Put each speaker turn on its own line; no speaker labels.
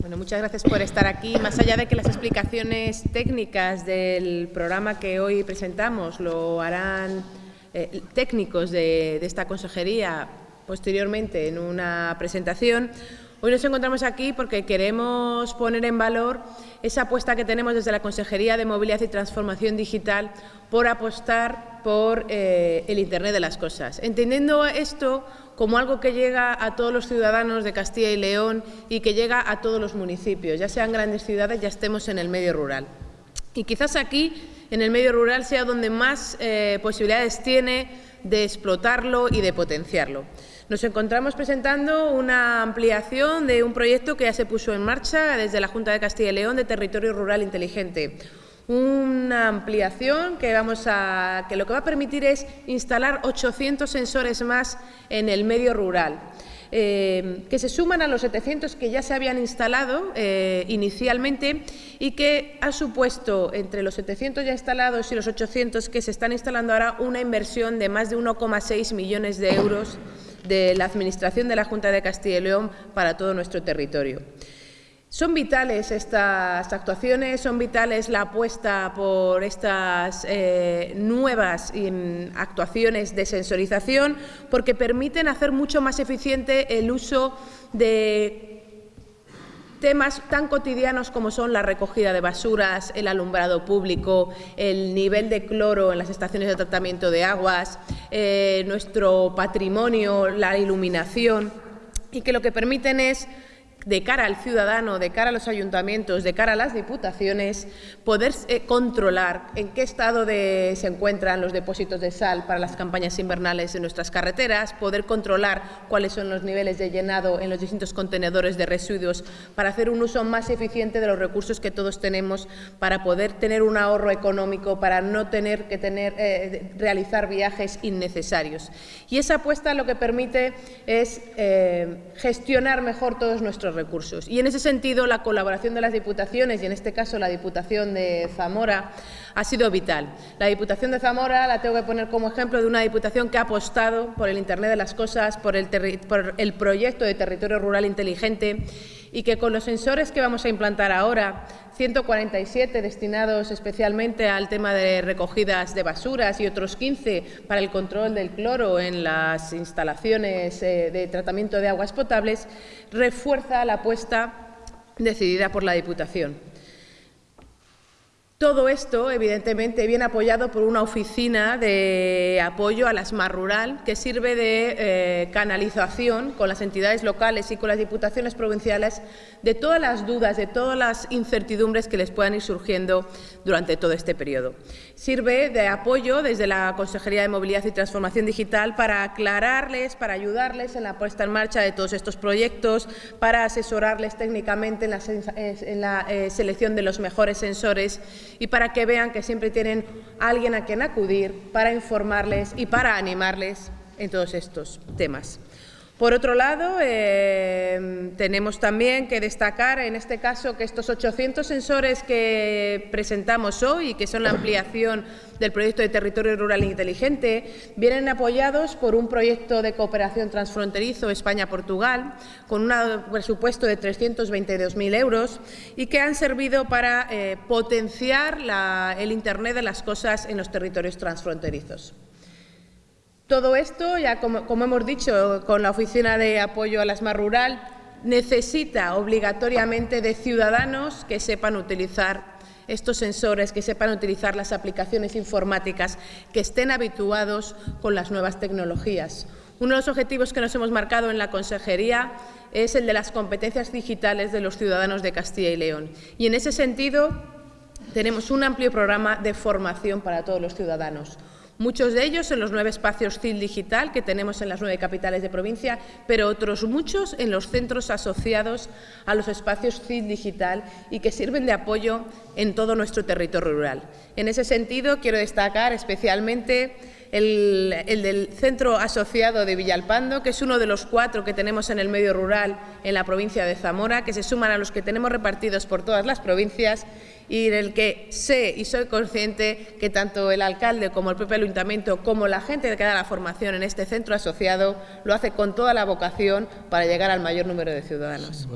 Bueno, muchas gracias por estar aquí. Más allá de que las explicaciones técnicas del programa que hoy presentamos lo harán eh, técnicos de, de esta consejería posteriormente en una presentación, Hoy nos encontramos aquí porque queremos poner en valor esa apuesta que tenemos desde la Consejería de Movilidad y Transformación Digital por apostar por eh, el Internet de las Cosas, entendiendo esto como algo que llega a todos los ciudadanos de Castilla y León y que llega a todos los municipios, ya sean grandes ciudades, ya estemos en el medio rural. Y quizás aquí, en el medio rural, sea donde más eh, posibilidades tiene de explotarlo y de potenciarlo. Nos encontramos presentando una ampliación de un proyecto que ya se puso en marcha desde la Junta de Castilla y León de Territorio Rural Inteligente. Una ampliación que, vamos a, que lo que va a permitir es instalar 800 sensores más en el medio rural. Eh, que se suman a los 700 que ya se habían instalado eh, inicialmente y que ha supuesto entre los 700 ya instalados y los 800 que se están instalando ahora una inversión de más de 1,6 millones de euros de la Administración de la Junta de Castilla y León para todo nuestro territorio. Son vitales estas actuaciones, son vitales la apuesta por estas eh, nuevas mm, actuaciones de sensorización porque permiten hacer mucho más eficiente el uso de temas tan cotidianos como son la recogida de basuras, el alumbrado público, el nivel de cloro en las estaciones de tratamiento de aguas, eh, nuestro patrimonio, la iluminación, y que lo que permiten es de cara al ciudadano, de cara a los ayuntamientos, de cara a las diputaciones, poder eh, controlar en qué estado se encuentran los depósitos de sal para las campañas invernales de nuestras carreteras, poder controlar cuáles son los niveles de llenado en los distintos contenedores de residuos para hacer un uso más eficiente de los recursos que todos tenemos para poder tener un ahorro económico, para no tener que tener, eh, realizar viajes innecesarios. Y esa apuesta lo que permite es eh, gestionar mejor todos nuestros recursos. Y en ese sentido, la colaboración de las diputaciones, y en este caso la Diputación de Zamora, ha sido vital. La Diputación de Zamora la tengo que poner como ejemplo de una diputación que ha apostado por el Internet de las Cosas, por el, por el proyecto de territorio rural inteligente y que con los sensores que vamos a implantar ahora, 147 destinados especialmente al tema de recogidas de basuras y otros 15 para el control del cloro en las instalaciones eh, de tratamiento de aguas potables, refuerza la apuesta decidida por la Diputación. Todo esto, evidentemente, viene apoyado por una oficina de apoyo a la SMAR Rural que sirve de eh, canalización con las entidades locales y con las diputaciones provinciales de todas las dudas, de todas las incertidumbres que les puedan ir surgiendo durante todo este periodo. Sirve de apoyo desde la Consejería de Movilidad y Transformación Digital para aclararles, para ayudarles en la puesta en marcha de todos estos proyectos, para asesorarles técnicamente en la, eh, selección de los mejores sensores y para que vean que siempre tienen alguien a quien acudir para informarles y para animarles en todos estos temas. Por otro lado, eh, tenemos también que destacar en este caso que estos 800 sensores que presentamos hoy y que son la ampliación del proyecto de territorio rural inteligente vienen apoyados por un proyecto de cooperación transfronterizo España-Portugal con un presupuesto de 322.000 euros y que han servido para eh, potenciar el Internet de las cosas en los territorios transfronterizos. Todo esto, ya como, hemos dicho, con la Oficina de Apoyo a la ESMA Rural, necesita obligatoriamente de ciudadanos que sepan utilizar estos sensores, que sepan utilizar las aplicaciones informáticas, que estén habituados con las nuevas tecnologías. Uno de los objetivos que nos hemos marcado en la Consejería es el de las competencias digitales de los ciudadanos de Castilla y León. Y en ese sentido tenemos un amplio programa de formación para todos los ciudadanos muchos de ellos en los nueve espacios CIL digital que tenemos en las nueve capitales de provincia, pero otros muchos en los centros asociados a los espacios CIL digital y que sirven de apoyo en todo nuestro territorio rural. En ese sentido, quiero destacar especialmente el, del centro asociado de Villalpando, que es uno de los cuatro que tenemos en el medio rural en la provincia de Zamora, que se suman a los que tenemos repartidos por todas las provincias y en el que sé y soy consciente que tanto el alcalde como el propio ayuntamiento como la gente que da la formación en este centro asociado lo hace con toda la vocación para llegar al mayor número de ciudadanos.